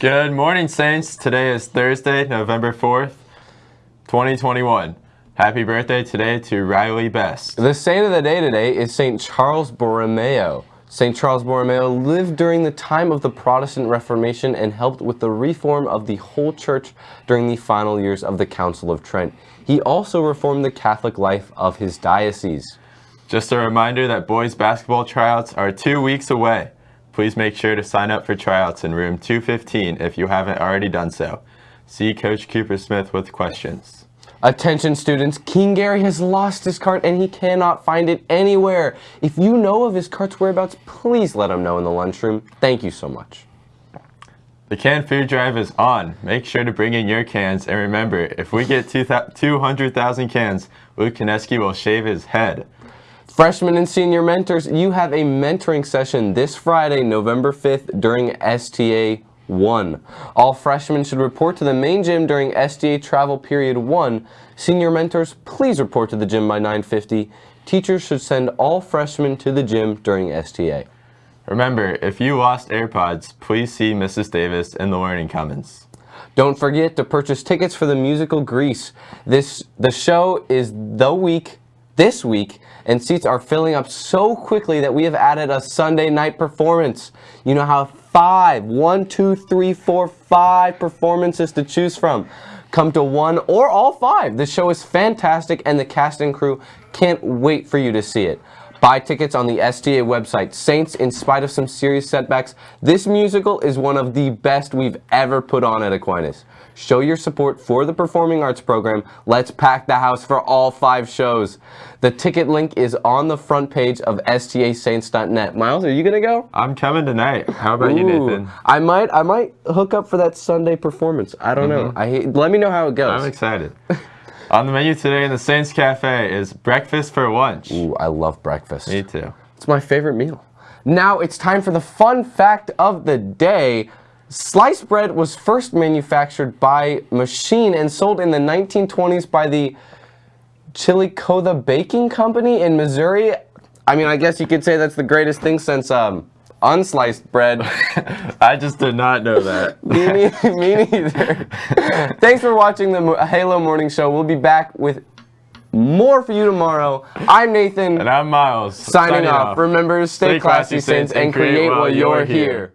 Good morning, Saints. Today is Thursday, November 4th, 2021. Happy birthday today to Riley Best. The saint of the day today is St. Charles Borromeo. St. Charles Borromeo lived during the time of the Protestant Reformation and helped with the reform of the whole church during the final years of the Council of Trent. He also reformed the Catholic life of his diocese. Just a reminder that boys basketball tryouts are two weeks away. Please make sure to sign up for tryouts in room 215 if you haven't already done so. See Coach Cooper Smith with questions. Attention students, King Gary has lost his cart and he cannot find it anywhere. If you know of his cart's whereabouts, please let him know in the lunchroom. Thank you so much. The canned food drive is on. Make sure to bring in your cans and remember, if we get 200,000 cans, Luke Kineski will shave his head. Freshmen and senior mentors, you have a mentoring session this Friday, November 5th during STA 1. All freshmen should report to the main gym during STA travel period 1. Senior mentors, please report to the gym by 950. Teachers should send all freshmen to the gym during STA. Remember, if you lost AirPods, please see Mrs. Davis in the Learning Commons. Don't forget to purchase tickets for the musical Grease. This The show is the week, this week, and seats are filling up so quickly that we have added a Sunday night performance. You know how five, one, two, three, four, five performances to choose from. Come to one or all five. The show is fantastic and the cast and crew can't wait for you to see it. Buy tickets on the STA website. Saints, in spite of some serious setbacks, this musical is one of the best we've ever put on at Aquinas. Show your support for the Performing Arts program. Let's pack the house for all five shows. The ticket link is on the front page of stasaints.net. Miles, are you gonna go? I'm coming tonight. How about Ooh, you, Nathan? I might, I might hook up for that Sunday performance. I don't mm -hmm. know. I let me know how it goes. I'm excited. On the menu today in the Saints Cafe is breakfast for lunch. Ooh, I love breakfast. Me too. It's my favorite meal. Now it's time for the fun fact of the day. Sliced bread was first manufactured by machine and sold in the 1920s by the Chillicothe Baking Company in Missouri. I mean, I guess you could say that's the greatest thing since um, unsliced bread. I just did not know that. me, me, neither. Thanks for watching the Halo Morning Show. We'll be back with more for you tomorrow. I'm Nathan. And I'm Miles. Signing, signing off. off. Remember to stay, stay classy, Saints, and create while you're here. here.